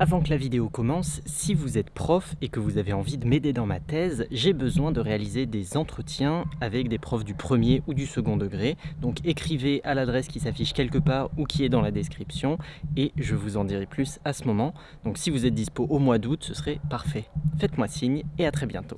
Avant que la vidéo commence, si vous êtes prof et que vous avez envie de m'aider dans ma thèse, j'ai besoin de réaliser des entretiens avec des profs du premier ou du second degré. Donc écrivez à l'adresse qui s'affiche quelque part ou qui est dans la description et je vous en dirai plus à ce moment. Donc si vous êtes dispo au mois d'août, ce serait parfait. Faites-moi signe et à très bientôt.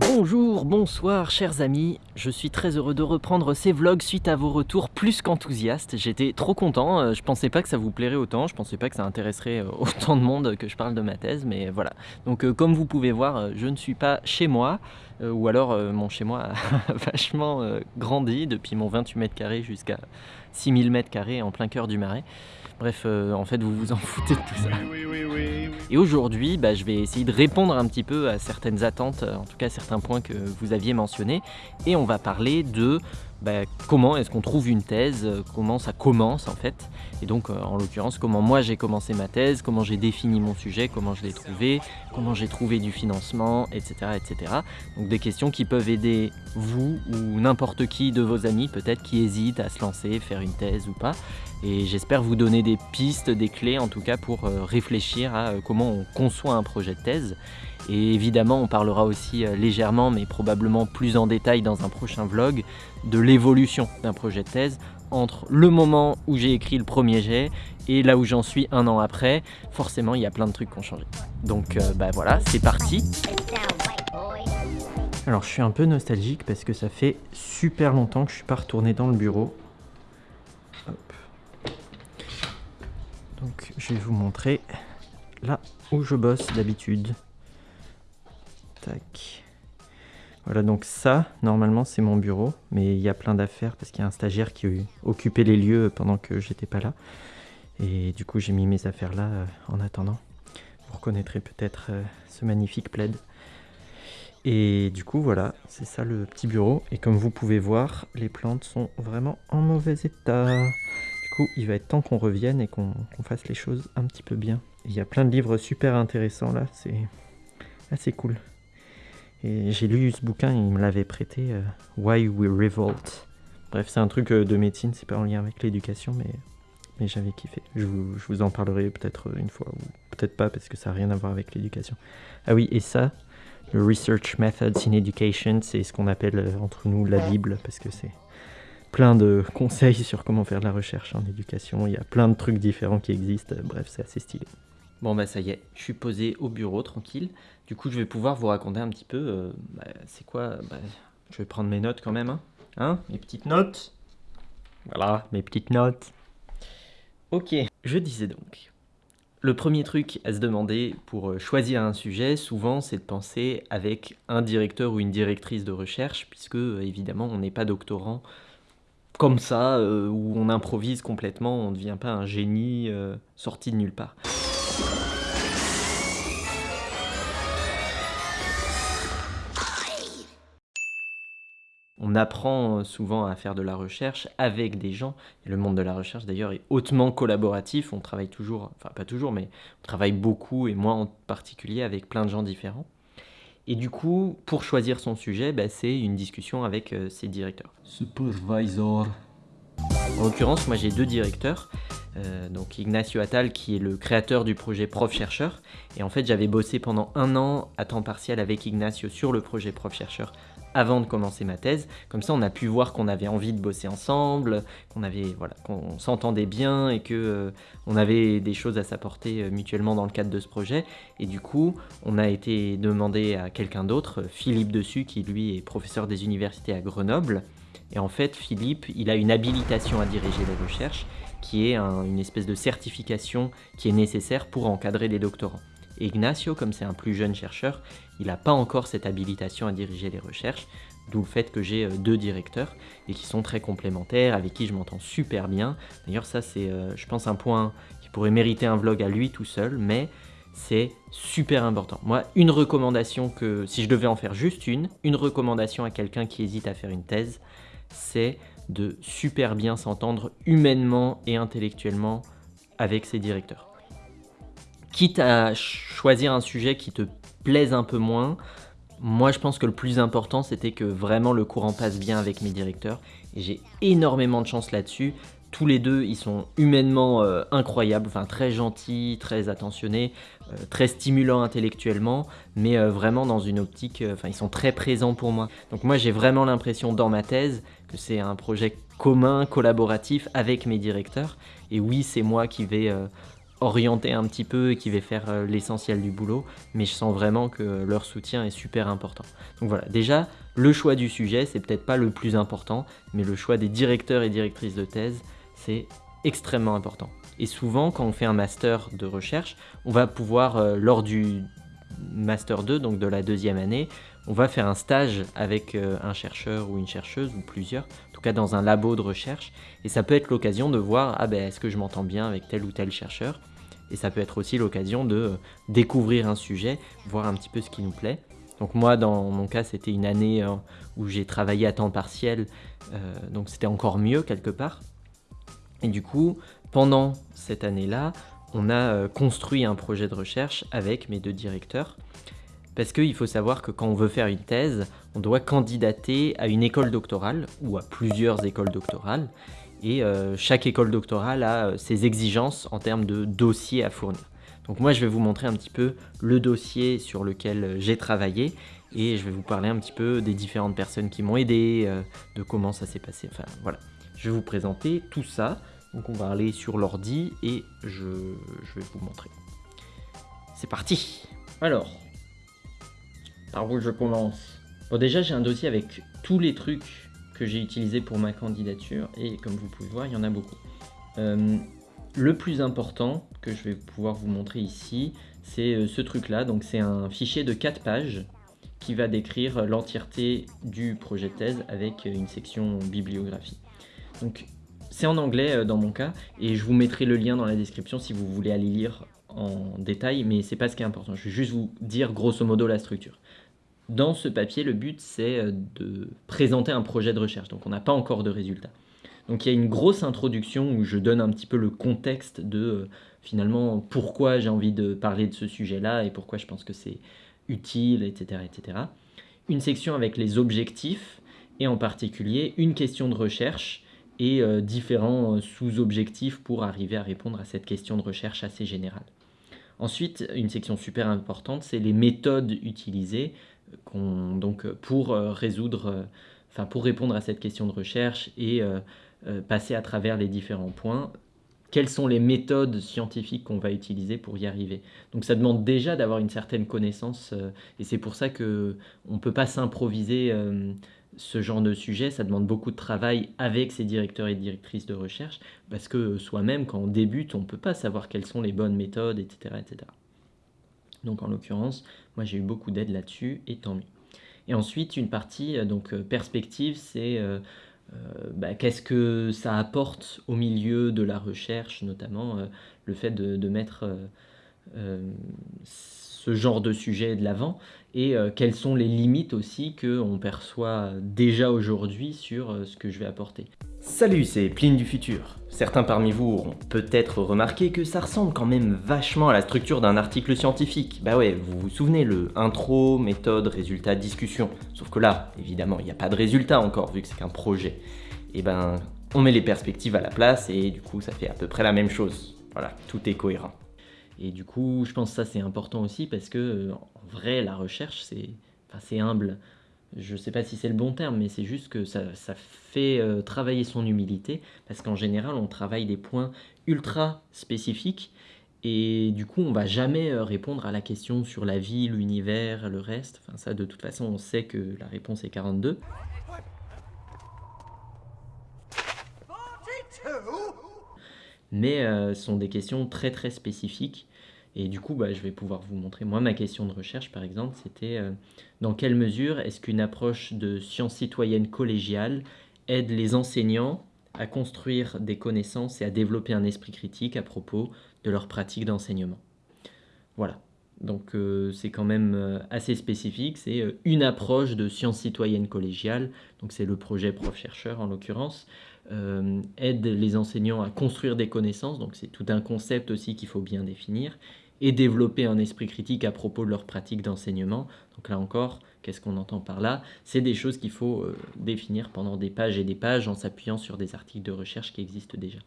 Bonjour, bonsoir chers amis, je suis très heureux de reprendre ces vlogs suite à vos retours plus qu'enthousiastes. J'étais trop content, euh, je pensais pas que ça vous plairait autant, je pensais pas que ça intéresserait euh, autant de monde que je parle de ma thèse, mais voilà. Donc euh, comme vous pouvez voir, je ne suis pas chez moi, ou alors mon chez moi a vachement grandi depuis mon 28 mètres carrés jusqu'à 6000 mètres carrés en plein cœur du marais. Bref, en fait vous vous en foutez de tout ça. Et aujourd'hui, bah, je vais essayer de répondre un petit peu à certaines attentes, en tout cas certains points que vous aviez mentionnés. Et on va parler de bah, comment est-ce qu'on trouve une thèse, euh, comment ça commence en fait, et donc euh, en l'occurrence comment moi j'ai commencé ma thèse, comment j'ai défini mon sujet, comment je l'ai trouvé, comment j'ai trouvé du financement, etc., etc. Donc des questions qui peuvent aider vous ou n'importe qui de vos amis peut-être qui hésite à se lancer, faire une thèse ou pas, et j'espère vous donner des pistes, des clés en tout cas pour euh, réfléchir à comment on conçoit un projet de thèse, et évidemment, on parlera aussi euh, légèrement, mais probablement plus en détail dans un prochain vlog, de l'évolution d'un projet de thèse entre le moment où j'ai écrit le premier jet et là où j'en suis un an après. Forcément, il y a plein de trucs qui ont changé. Donc euh, bah voilà, c'est parti Alors je suis un peu nostalgique parce que ça fait super longtemps que je suis pas retourné dans le bureau. Donc je vais vous montrer là où je bosse d'habitude. Voilà, donc ça, normalement, c'est mon bureau, mais il y a plein d'affaires parce qu'il y a un stagiaire qui occupait les lieux pendant que j'étais pas là. Et du coup, j'ai mis mes affaires là euh, en attendant. Vous reconnaîtrez peut-être euh, ce magnifique plaid. Et du coup, voilà, c'est ça le petit bureau. Et comme vous pouvez voir, les plantes sont vraiment en mauvais état. Du coup, il va être temps qu'on revienne et qu'on fasse les choses un petit peu bien. Il y a plein de livres super intéressants là, c'est assez cool. Et j'ai lu ce bouquin, il me l'avait prêté, euh, Why We Revolt. Bref, c'est un truc euh, de médecine, c'est pas en lien avec l'éducation, mais, mais j'avais kiffé. Je vous, je vous en parlerai peut-être une fois, ou peut-être pas, parce que ça n'a rien à voir avec l'éducation. Ah oui, et ça, le Research Methods in Education, c'est ce qu'on appelle euh, entre nous la Bible, parce que c'est plein de conseils sur comment faire de la recherche en éducation. Il y a plein de trucs différents qui existent, bref, c'est assez stylé. Bon bah ça y est, je suis posé au bureau tranquille. Du coup je vais pouvoir vous raconter un petit peu, euh, bah, c'est quoi, bah, je vais prendre mes notes quand même, hein, hein Mes petites notes Voilà, mes petites notes. Ok, je disais donc, le premier truc à se demander pour euh, choisir un sujet, souvent, c'est de penser avec un directeur ou une directrice de recherche, puisque euh, évidemment, on n'est pas doctorant comme ça, où on improvise complètement, on ne devient pas un génie sorti de nulle part. On apprend euh, souvent à faire de la recherche avec des gens. Et le monde de la recherche d'ailleurs est hautement collaboratif. On travaille toujours, enfin pas toujours, mais on travaille beaucoup et moi en particulier avec plein de gens différents. Et du coup, pour choisir son sujet, bah, c'est une discussion avec euh, ses directeurs. Supervisor. En l'occurrence, moi j'ai deux directeurs. Euh, donc Ignacio Attal qui est le créateur du projet Prof-Chercheur. Et en fait j'avais bossé pendant un an à temps partiel avec Ignacio sur le projet Prof-Chercheur avant de commencer ma thèse. Comme ça, on a pu voir qu'on avait envie de bosser ensemble, qu'on s'entendait bien et que euh, on avait des choses à s'apporter euh, mutuellement dans le cadre de ce projet. Et du coup, on a été demandé à quelqu'un d'autre, Philippe Dessus, qui lui est professeur des universités à Grenoble. Et en fait, Philippe, il a une habilitation à diriger les recherches, qui est une espèce de certification qui est nécessaire pour encadrer des doctorants. Ignacio, comme c'est un plus jeune chercheur, il n'a pas encore cette habilitation à diriger les recherches, d'où le fait que j'ai euh, deux directeurs et qui sont très complémentaires, avec qui je m'entends super bien. D'ailleurs ça c'est, euh, je pense, un point qui pourrait mériter un vlog à lui tout seul, mais c'est super important. Moi, une recommandation que, si je devais en faire juste une, une recommandation à quelqu'un qui hésite à faire une thèse, c'est de super bien s'entendre humainement et intellectuellement avec ses directeurs. Quitte à choisir un sujet qui te plaise un peu moins, moi je pense que le plus important c'était que vraiment le courant passe bien avec mes directeurs. J'ai énormément de chance là-dessus tous les deux, ils sont humainement euh, incroyables, enfin très gentils, très attentionnés, euh, très stimulants intellectuellement, mais euh, vraiment dans une optique, enfin ils sont très présents pour moi. Donc moi j'ai vraiment l'impression dans ma thèse que c'est un projet commun, collaboratif avec mes directeurs. Et oui, c'est moi qui vais orienter un petit peu et qui vais faire l'essentiel du boulot, mais je sens vraiment que leur soutien est super important. Donc voilà, déjà, le choix du sujet, c'est peut-être pas le plus important, mais le choix des directeurs et directrices de thèse, c'est extrêmement important. Et souvent, quand on fait un master de recherche, on va pouvoir, euh, lors du master 2, donc de la deuxième année, on va faire un stage avec euh, un chercheur ou une chercheuse, ou plusieurs, en tout cas dans un labo de recherche, et ça peut être l'occasion de voir, ah ben, est-ce que je m'entends bien avec tel ou tel chercheur? Et ça peut être aussi l'occasion de euh, découvrir un sujet, voir un petit peu ce qui nous plaît. Donc moi, dans mon cas, c'était une année où j'ai travaillé à temps partiel, donc c'était encore mieux quelque part. Et du coup, pendant cette année-là, on a euh, construit un projet de recherche avec mes deux directeurs. Parce qu'il faut savoir que quand on veut faire une thèse, on doit candidater à une école doctorale ou à plusieurs écoles doctorales. Et euh, chaque école doctorale a euh, ses exigences en termes de dossier à fournir. Donc moi, je vais vous montrer un petit peu le dossier sur lequel j'ai travaillé et je vais vous parler un petit peu des différentes personnes qui m'ont aidé, de comment ça s'est passé. Enfin, voilà. Je vais vous présenter tout ça. Donc on va aller sur l'ordi et je, vais vous montrer. C'est parti Alors, par où je commence? Bon déjà j'ai un dossier avec tous les trucs que j'ai utilisés pour ma candidature et comme vous pouvez voir il y en a beaucoup. Euh, le plus important que je vais pouvoir vous montrer ici, c'est euh, ce truc là, donc c'est un fichier de 4 pages qui va décrire l'entièreté du projet de thèse avec une section bibliographie. Donc c'est en anglais euh, dans mon cas et je vous mettrai le lien dans la description si vous voulez aller lire en détail, mais c'est pas ce qui est important. Je vais juste vous dire grosso modo la structure. Dans ce papier, le but c'est euh, de présenter un projet de recherche, donc on n'a pas encore de résultats. Donc il y a une grosse introduction où je donne un petit peu le contexte de euh, finalement pourquoi j'ai envie de parler de ce sujet-là et pourquoi je pense que c'est utile, etc., etc. Une section avec les objectifs et en particulier une question de recherche et euh, différents euh, sous-objectifs pour arriver à répondre à cette question de recherche assez générale. Ensuite, une section super importante, c'est les méthodes utilisées euh, donc, pour résoudre, pour répondre à cette question de recherche et passer à travers les différents points. Quelles sont les méthodes scientifiques qu'on va utiliser pour y arriver Donc ça demande déjà d'avoir une certaine connaissance et c'est pour ça qu'on ne peut pas s'improviser ce genre de sujet, ça demande beaucoup de travail avec ses directeurs et directrices de recherche, parce que soi-même, quand on débute, on ne peut pas savoir quelles sont les bonnes méthodes, etc. etc. Donc en l'occurrence, moi j'ai eu beaucoup d'aide là-dessus, et tant mieux. Et ensuite, une partie, euh, donc euh, perspective, c'est euh, bah, qu'est-ce que ça apporte au milieu de la recherche, notamment le fait de mettre ce genre de sujet de l'avant et euh, quelles sont les limites aussi qu'on perçoit déjà aujourd'hui sur euh, ce que je vais apporter. Salut, c'est Pline du futur. Certains parmi vous auront peut-être remarqué que ça ressemble quand même vachement à la structure d'un article scientifique. Bah ouais, vous vous souvenez, le intro, méthode, résultat, discussion. Sauf que là, évidemment, il n'y a pas de résultat encore vu que c'est qu'un projet. Et ben, on met les perspectives à la place et du coup ça fait à peu près la même chose. Voilà, tout est cohérent. Et du coup, je pense que ça c'est important aussi parce que en vrai, la recherche c'est enfin, humble. Je ne sais pas si c'est le bon terme, mais c'est juste que ça, ça fait euh, travailler son humilité parce qu'en général, on travaille des points ultra spécifiques et du coup, on va jamais euh, répondre à la question sur la vie, l'univers, le reste. Enfin, ça, de toute façon, on sait que la réponse est 42. Mais ce sont des questions très très spécifiques. Et du coup, bah, je vais pouvoir vous montrer. Moi, ma question de recherche, par exemple, c'était euh, dans quelle mesure est-ce qu'une approche de science citoyenne collégiale aide les enseignants à construire des connaissances et à développer un esprit critique à propos de leur pratique d'enseignement? Voilà. Donc euh, c'est quand même euh, assez spécifique, c'est une approche de science citoyenne collégiale, donc c'est le projet prof-chercheur en l'occurrence, aide les enseignants à construire des connaissances, donc c'est tout un concept aussi qu'il faut bien définir, et développer un esprit critique à propos de leur pratique d'enseignement. Donc là encore, qu'est-ce qu'on entend par là? C'est des choses qu'il faut euh, définir pendant des pages et des pages en s'appuyant sur des articles de recherche qui existent déjà.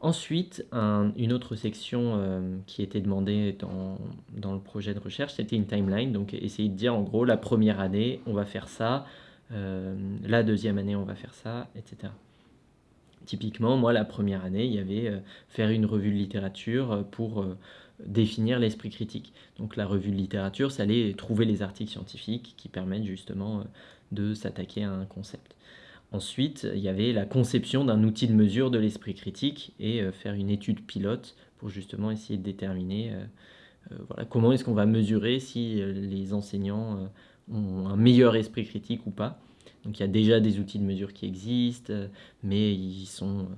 Ensuite, une autre section euh, qui était demandée dans, le projet de recherche, c'était une timeline. Donc essayer de dire en gros, la première année, on va faire ça, euh, la deuxième année, on va faire ça, etc. Typiquement, moi, la première année, il y avait euh, faire une revue de littérature pour définir l'esprit critique. Donc la revue de littérature, ça allait trouver les articles scientifiques qui permettent justement de s'attaquer à un concept. Ensuite, il y avait la conception d'un outil de mesure de l'esprit critique et euh, faire une étude pilote pour justement essayer de déterminer euh, euh, voilà, comment est-ce qu'on va mesurer si les enseignants ont un meilleur esprit critique ou pas. Donc il y a déjà des outils de mesure qui existent, mais ils sont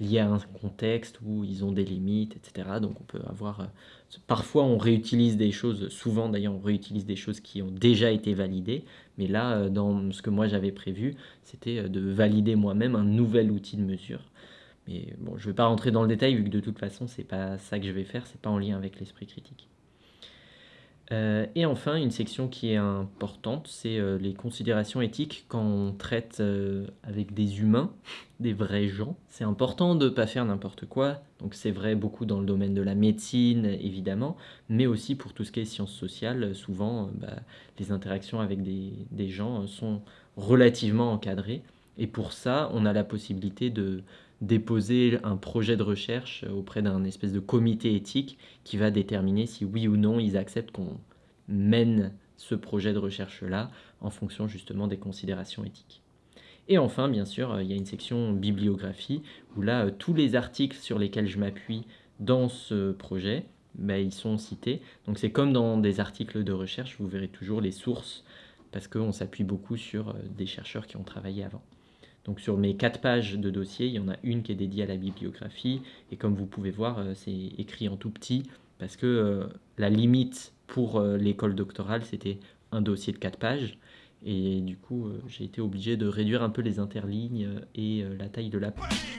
liés à un contexte où ils ont des limites, etc. Donc on peut avoir... parfois on réutilise des choses, souvent d'ailleurs on réutilise des choses qui ont déjà été validées, mais là, euh, dans ce que moi j'avais prévu, c'était euh, de valider moi-même un nouvel outil de mesure. Mais bon, je ne vais pas rentrer dans le détail vu que de toute façon, c'est pas ça que je vais faire, c'est pas en lien avec l'esprit critique. Euh, et enfin, une section qui est importante, c'est euh, les considérations éthiques quand on traite euh, avec des humains, des vrais gens. C'est important de ne pas faire n'importe quoi, donc c'est vrai beaucoup dans le domaine de la médecine, évidemment, mais aussi pour tout ce qui est sciences sociales, souvent bah, les interactions avec des, des gens sont relativement encadrées. Et pour ça, on a la possibilité de, déposer un projet de recherche auprès d'un espèce de comité éthique qui va déterminer si oui ou non ils acceptent qu'on mène ce projet de recherche-là en fonction justement des considérations éthiques. Et enfin, bien sûr, il y a une section bibliographie où là, tous les articles sur lesquels je m'appuie dans ce projet, ben, ils sont cités. Donc c'est comme dans des articles de recherche, vous verrez toujours les sources parce qu'on s'appuie beaucoup sur euh, des chercheurs qui ont travaillé avant. Donc sur mes quatre pages de dossier, il y en a une qui est dédiée à la bibliographie. Et comme vous pouvez voir, euh, c'est écrit en tout petit parce que euh, la limite pour euh, l'école doctorale, c'était un dossier de quatre pages. Et du coup, j'ai été obligé de réduire un peu les interlignes et la taille de la page.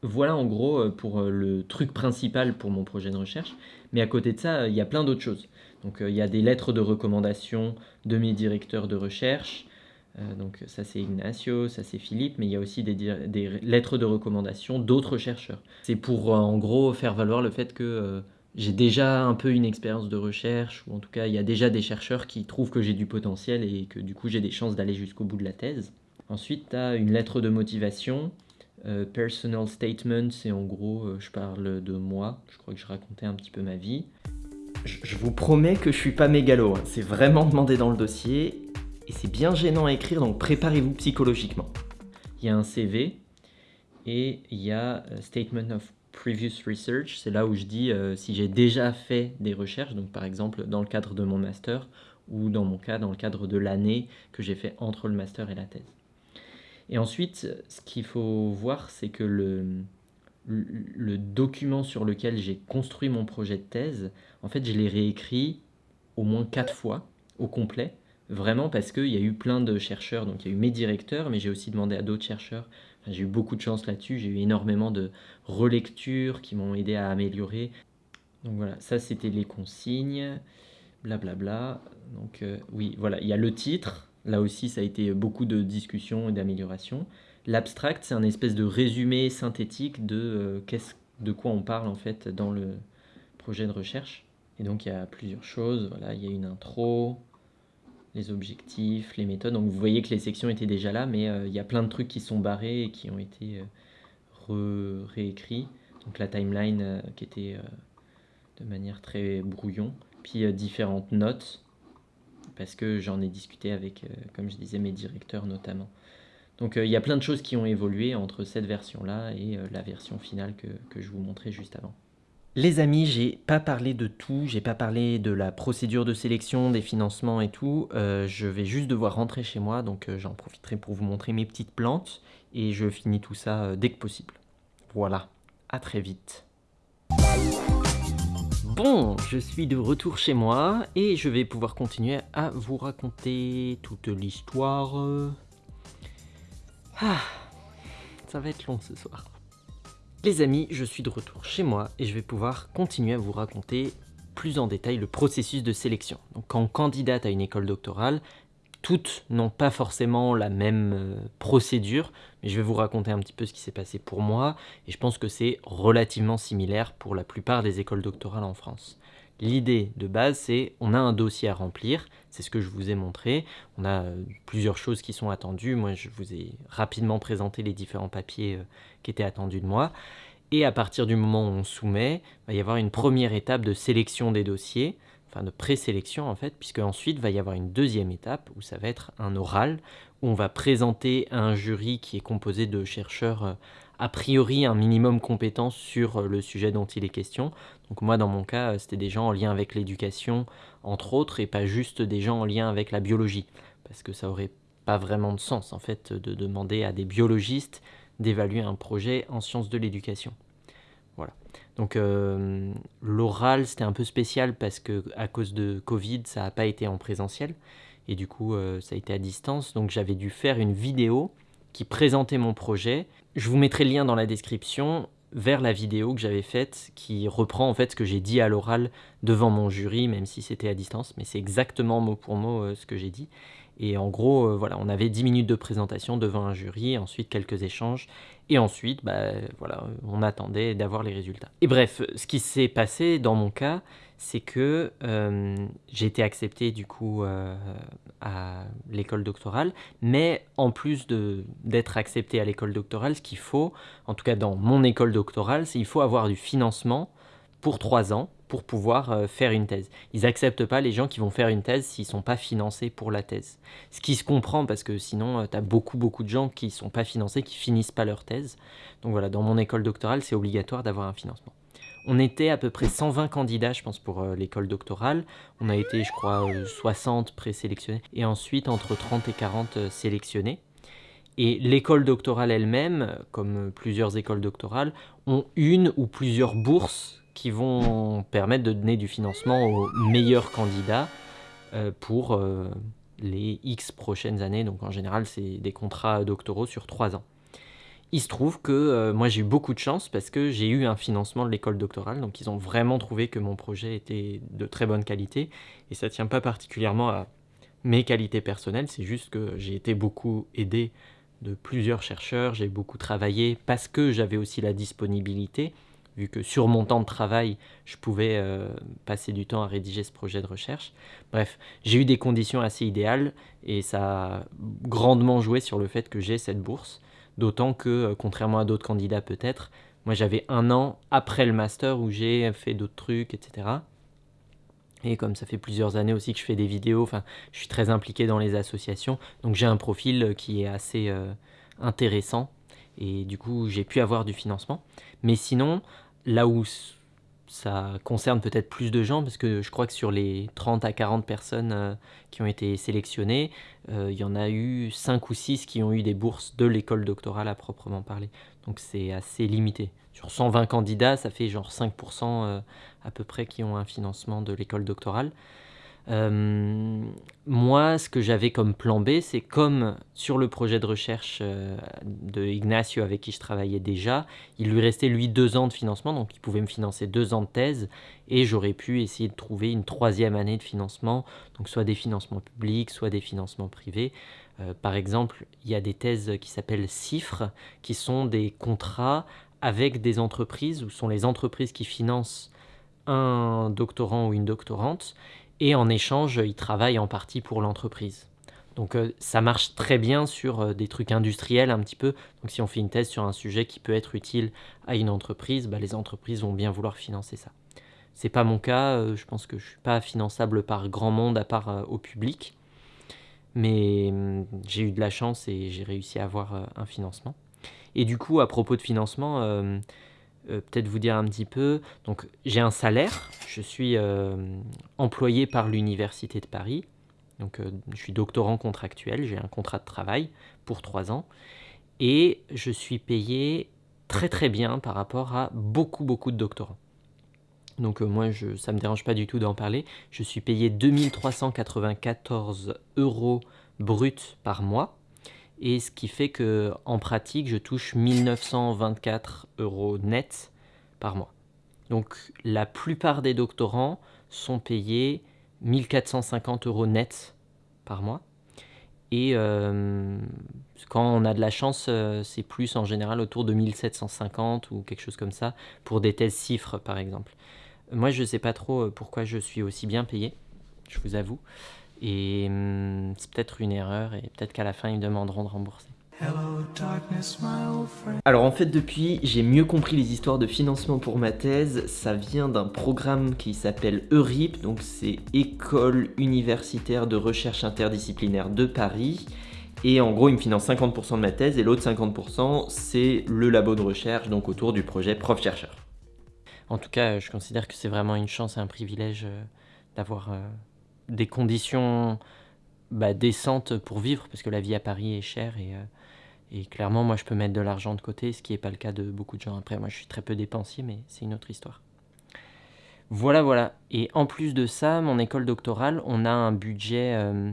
Voilà en gros pour le truc principal pour mon projet de recherche. Mais à côté de ça, il y a plein d'autres choses. Donc il y a des lettres de recommandation de mes directeurs de recherche, euh, donc ça c'est Ignacio, ça c'est Philippe, mais il y a aussi des, lettres de recommandation d'autres chercheurs. C'est pour euh, en gros faire valoir le fait que euh, j'ai déjà un peu une expérience de recherche, ou en tout cas il y a déjà des chercheurs qui trouvent que j'ai du potentiel et que du coup j'ai des chances d'aller jusqu'au bout de la thèse. Ensuite tu as une lettre de motivation, personal statement, c'est en gros je parle de moi, je crois que je racontais un petit peu ma vie. Je, vous promets que je suis pas mégalo, hein. c'est vraiment demandé dans le dossier et c'est bien gênant à écrire, donc préparez-vous psychologiquement. Il y a un CV et il y a euh, Statement of Previous Research, c'est là où je dis euh, si j'ai déjà fait des recherches, donc par exemple dans le cadre de mon master, ou dans mon cas dans le cadre de l'année que j'ai fait entre le master et la thèse. Et ensuite, ce qu'il faut voir, c'est que le, le document sur lequel j'ai construit mon projet de thèse, en fait, je l'ai réécrit au moins quatre fois au complet Vraiment parce qu'il y a eu plein de chercheurs, donc il y a eu mes directeurs, mais j'ai aussi demandé à d'autres chercheurs. j'ai eu beaucoup de chance là-dessus, j'ai eu énormément de relectures qui m'ont aidé à améliorer. Donc voilà, ça c'était les consignes, blablabla. Bla bla. Donc euh, oui, voilà, il y a le titre, là aussi ça a été beaucoup de discussions et d'améliorations. L'abstract, c'est un espèce de résumé synthétique de, euh, de quoi on parle en fait dans le projet de recherche. Et donc il y a plusieurs choses, voilà, il y a une intro, les objectifs, les méthodes. Donc vous voyez que les sections étaient déjà là, mais euh, il y a plein de trucs qui sont barrés et qui ont été euh, réécrits. Donc la timeline euh, qui était de manière très brouillon. Puis différentes notes, parce que j'en ai discuté avec, comme je disais, mes directeurs notamment. Donc il y a plein de choses qui ont évolué entre cette version-là et la version finale que je vous montrais juste avant. Les amis, j'ai pas parlé de tout, j'ai pas parlé de la procédure de sélection, des financements et tout. Euh, je vais juste devoir rentrer chez moi, donc euh, j'en profiterai pour vous montrer mes petites plantes et je finis tout ça euh, dès que possible. Voilà, à très vite. Bon, je suis de retour chez moi et je vais pouvoir continuer à vous raconter toute l'histoire. Ah, ça va être long ce soir. Les amis, je suis de retour chez moi et je vais pouvoir continuer à vous raconter plus en détail le processus de sélection. Donc quand candidate à une école doctorale, toutes n'ont pas forcément la même euh, procédure, mais je vais vous raconter un petit peu ce qui s'est passé pour moi, et je pense que c'est relativement similaire pour la plupart des écoles doctorales en France. L'idée de base, c'est on a un dossier à remplir, c'est ce que je vous ai montré. On a euh, plusieurs choses qui sont attendues. Moi, je vous ai rapidement présenté les différents papiers euh, qui étaient attendus de moi. Et à partir du moment où on soumet, il va y avoir une première étape de sélection des dossiers enfin de présélection en fait, puisque ensuite va y avoir une deuxième étape où ça va être un oral, où on va présenter un jury qui est composé de chercheurs euh, a priori un minimum compétent sur euh, le sujet dont il est question. Donc moi dans mon cas, euh, c'était des gens en lien avec l'éducation entre autres, et pas juste des gens en lien avec la biologie, parce que ça aurait pas vraiment de sens en fait de demander à des biologistes d'évaluer un projet en sciences de l'éducation. Voilà. Donc euh, l'oral, c'était un peu spécial parce que à cause de Covid, ça n'a pas été en présentiel. Et du coup, ça a été à distance. Donc j'avais dû faire une vidéo qui présentait mon projet. Je vous mettrai le lien dans la description vers la vidéo que j'avais faite qui reprend en fait ce que j'ai dit à l'oral devant mon jury, même si c'était à distance. Mais c'est exactement mot pour mot euh, ce que j'ai dit. Et en gros, euh, voilà, on avait 10 minutes de présentation devant un jury, ensuite quelques échanges, et ensuite, bah, voilà, on attendait d'avoir les résultats. Et bref, ce qui s'est passé dans mon cas, c'est que euh, j'ai été accepté du coup euh, à l'école doctorale, mais en plus d'être accepté à l'école doctorale, ce qu'il faut, en tout cas dans mon école doctorale, c'est qu'il faut avoir du financement pour trois ans pour pouvoir euh, faire une thèse. Ils n'acceptent pas les gens qui vont faire une thèse s'ils ne sont pas financés pour la thèse. Ce qui se comprend parce que sinon, euh, tu as beaucoup, beaucoup de gens qui ne sont pas financés, qui finissent pas leur thèse. Donc voilà, dans mon école doctorale, c'est obligatoire d'avoir un financement. On était à peu près 120 candidats, je pense, pour euh, l'école doctorale. On a été, je crois, 60 présélectionnés et ensuite entre 30 et 40 sélectionnés. Et l'école doctorale elle-même, comme plusieurs écoles doctorales, ont une ou plusieurs bourses qui vont permettre de donner du financement aux meilleurs candidats euh, pour euh, les X prochaines années. Donc en général, c'est des contrats doctoraux sur 3 ans. Il se trouve que euh, moi j'ai eu beaucoup de chance parce que j'ai eu un financement de l'école doctorale, donc ils ont vraiment trouvé que mon projet était de très bonne qualité, et ça tient pas particulièrement à mes qualités personnelles, c'est juste que j'ai été beaucoup aidé de plusieurs chercheurs, j'ai beaucoup travaillé parce que j'avais aussi la disponibilité, vu que sur mon temps de travail, je pouvais euh, passer du temps à rédiger ce projet de recherche. Bref, j'ai eu des conditions assez idéales et ça a grandement joué sur le fait que j'ai cette bourse. D'autant que, euh, contrairement à d'autres candidats peut-être, moi j'avais un an après le master où j'ai fait d'autres trucs, etc. Et comme ça fait plusieurs années aussi que je fais des vidéos, enfin, je suis très impliqué dans les associations, donc j'ai un profil qui est assez euh, intéressant et du coup j'ai pu avoir du financement. Mais sinon, là où ça concerne peut-être plus de gens, parce que je crois que sur les 30 à 40 personnes euh, qui ont été sélectionnées, euh, il y en a eu 5 ou 6 qui ont eu des bourses de l'école doctorale à proprement parler. Donc c'est assez limité. Sur 120 candidats, ça fait genre 5% euh, à peu près qui ont un financement de l'école doctorale. Euh, moi, ce que j'avais comme plan B, c'est comme sur le projet de recherche euh, de Ignacio avec qui je travaillais déjà, il lui restait lui deux ans de financement, donc il pouvait me financer deux ans de thèse, et j'aurais pu essayer de trouver une troisième année de financement, donc soit des financements publics, soit des financements privés. Euh, par exemple, il y a des thèses qui s'appellent CIFRE, qui sont des contrats avec des entreprises, où sont les entreprises qui financent un doctorant ou une doctorante, et en échange, ils travaillent en partie pour l'entreprise. Donc euh, ça marche très bien sur euh, des trucs industriels un petit peu. Donc si on fait une thèse sur un sujet qui peut être utile à une entreprise, bah, les entreprises vont bien vouloir financer ça. C'est pas mon cas, euh, je pense que je suis pas finançable par grand monde à part au public. Mais hum, j'ai eu de la chance et j'ai réussi à avoir un financement. Et du coup, à propos de financement, euh, peut-être vous dire un petit peu. Donc, j'ai un salaire. Je suis euh, employé par l'Université de Paris. Donc, euh, je suis doctorant contractuel. J'ai un contrat de travail pour trois ans. Et je suis payé très très bien par rapport à beaucoup beaucoup de doctorants. Donc moi, ça ne me dérange pas du tout d'en parler. Je suis payé 2394 euros bruts par mois. Et ce qui fait que en pratique, je touche 1924 euros net par mois. Donc la plupart des doctorants sont payés 1450 euros net par mois. Et euh, quand on a de la chance, euh, c'est plus en général autour de 1750 ou quelque chose comme ça pour des thèses cifres par exemple. Moi je ne sais pas trop euh, pourquoi je suis aussi bien payé, je vous avoue. Et hum, c'est peut-être une erreur et peut-être qu'à la fin ils me demanderont de rembourser. Alors en fait depuis j'ai mieux compris les histoires de financement pour ma thèse, ça vient d'un programme qui s'appelle EURIP, donc c'est École Universitaire de Recherche Interdisciplinaire de Paris, et en gros il me finance 50% de ma thèse et l'autre 50% c'est le labo de recherche, donc autour du projet prof-chercheur. En tout cas je considère que c'est vraiment une chance et un privilège euh, d'avoir euh, des conditions bah, décentes pour vivre, parce que la vie à Paris est chère et... Euh, clairement, moi, je peux mettre de l'argent de côté, ce qui n'est pas le cas de beaucoup de gens. Après, moi, je suis très peu dépensier, mais c'est une autre histoire. Voilà, voilà. Et en plus de ça, mon école doctorale, on a un budget, euh,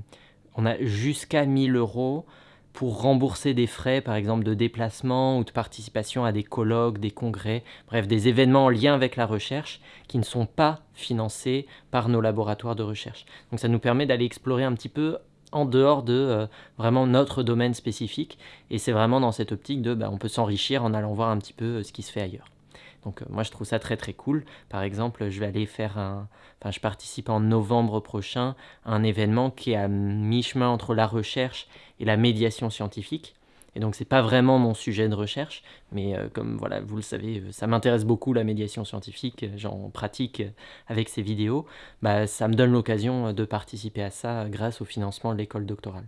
on a jusqu'à 1000 euros pour rembourser des frais, par exemple, de déplacement ou de participation à des colloques, des congrès, bref, des événements en lien avec la recherche qui ne sont pas financés par nos laboratoires de recherche. Donc ça nous permet d'aller explorer un petit peu en dehors de euh, vraiment notre domaine spécifique. Et c'est vraiment dans cette optique de, bah, on peut s'enrichir en allant voir un petit peu euh, ce qui se fait ailleurs. Donc euh, moi je trouve ça très très cool. Par exemple, je vais aller faire un... Enfin, je participe en novembre prochain à un événement qui est à mi-chemin entre la recherche et la médiation scientifique. Et donc c'est pas vraiment mon sujet de recherche, mais euh, comme voilà, vous le savez, euh, ça m'intéresse beaucoup la médiation scientifique, j'en pratique avec ces vidéos, bah, ça me donne l'occasion de participer à ça grâce au financement de l'école doctorale.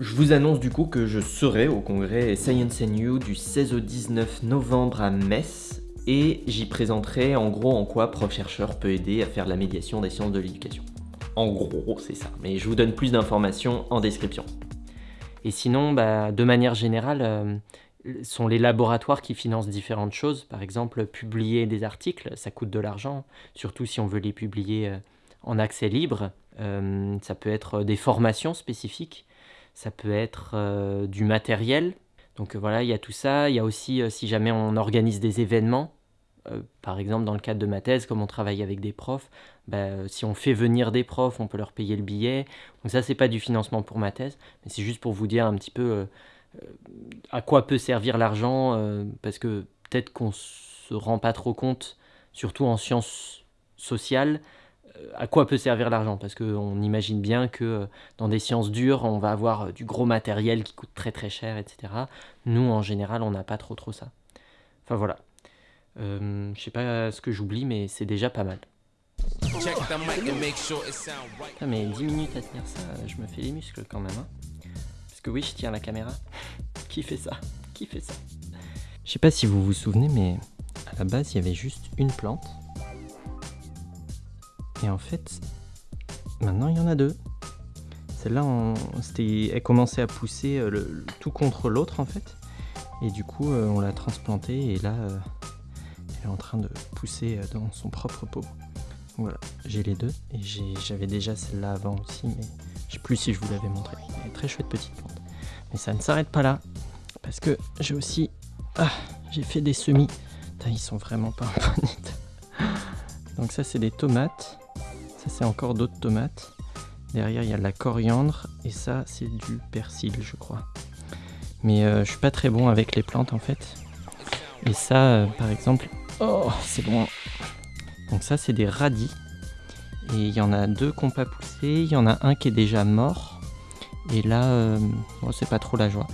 Je vous annonce du coup que je serai au congrès Science and You du 16 au 19 novembre à Metz et j'y présenterai en gros en quoi prof-chercheur peut aider à faire la médiation des sciences de l'éducation. En gros, c'est ça, mais je vous donne plus d'informations en description. Et sinon, bah, de manière générale, euh, sont les laboratoires qui financent différentes choses. Par exemple, publier des articles, ça coûte de l'argent, surtout si on veut les publier euh, en accès libre. Euh, ça peut être des formations spécifiques, ça peut être du matériel. Donc voilà, il y a tout ça. Il y a aussi, si jamais on organise des événements, euh, par exemple, dans le cadre de ma thèse, comme on travaille avec des profs, bah, si on fait venir des profs, on peut leur payer le billet. Donc ça, c'est pas du financement pour ma thèse, mais c'est juste pour vous dire un petit peu euh, euh, à quoi peut servir l'argent, parce que peut-être qu'on se rend pas trop compte, surtout en sciences sociales, à quoi peut servir l'argent Parce qu'on imagine bien que dans des sciences dures, on va avoir du gros matériel qui coûte très très cher, etc. Nous, en général, on n'a pas trop trop ça. Enfin voilà, euh, je sais pas ce que j'oublie, mais c'est déjà pas mal. Ah, mais 10 minutes à tenir ça, je me fais les muscles quand même. Hein. Parce que oui, je tiens la caméra. Qui fait ça? Qui fait ça? Je sais pas si vous vous souvenez, mais à la base, il y avait juste une plante. Et en fait, maintenant, il y en a deux. Celle-là, elle commençait à pousser euh, le, tout contre l'autre, en fait. Et du coup, euh, on l'a transplantée, et là, en train de pousser euh, dans son propre pot. Voilà, j'ai les deux et j'avais déjà celle-là avant aussi, mais je sais plus si je vous l'avais montré. Est très chouette petite plante. Mais ça ne s'arrête pas là, parce que j'ai aussi... Ah, j'ai fait des semis. ils sont vraiment pas en Donc ça, c'est des tomates. Ça, c'est encore d'autres tomates. Derrière, il y a de la coriandre. Et ça, c'est du persil, je crois. Mais euh, je suis pas très bon avec les plantes, en fait. Et ça, euh, par exemple, Oh, c'est bon. Donc ça, c'est des radis. Et il y en a deux qui n'ont pas poussé. Il y en a un qui est déjà mort. Et là, euh, c'est pas trop la joie.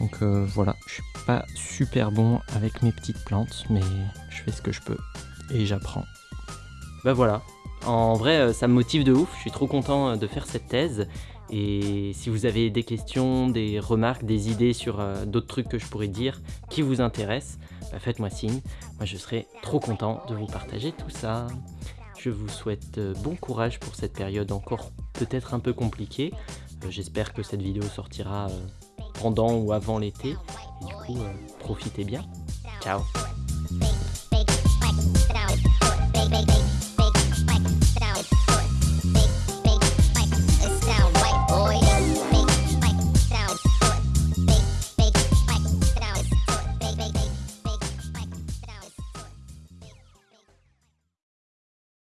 Donc euh, voilà, je suis pas super bon avec mes petites plantes, mais je fais ce que je peux. Et j'apprends. Bah voilà. En vrai, euh, ça me motive de ouf. Je suis trop content de faire cette thèse. Et si vous avez des questions, des remarques, des idées sur d'autres trucs que je pourrais dire qui vous intéressent, bah, faites-moi signe. Moi, je serai trop content de vous partager tout ça. Je vous souhaite euh, bon courage pour cette période encore peut-être un peu compliquée. Euh, j'espère que cette vidéo sortira euh, pendant ou avant l'été. Du coup, profitez bien. Ciao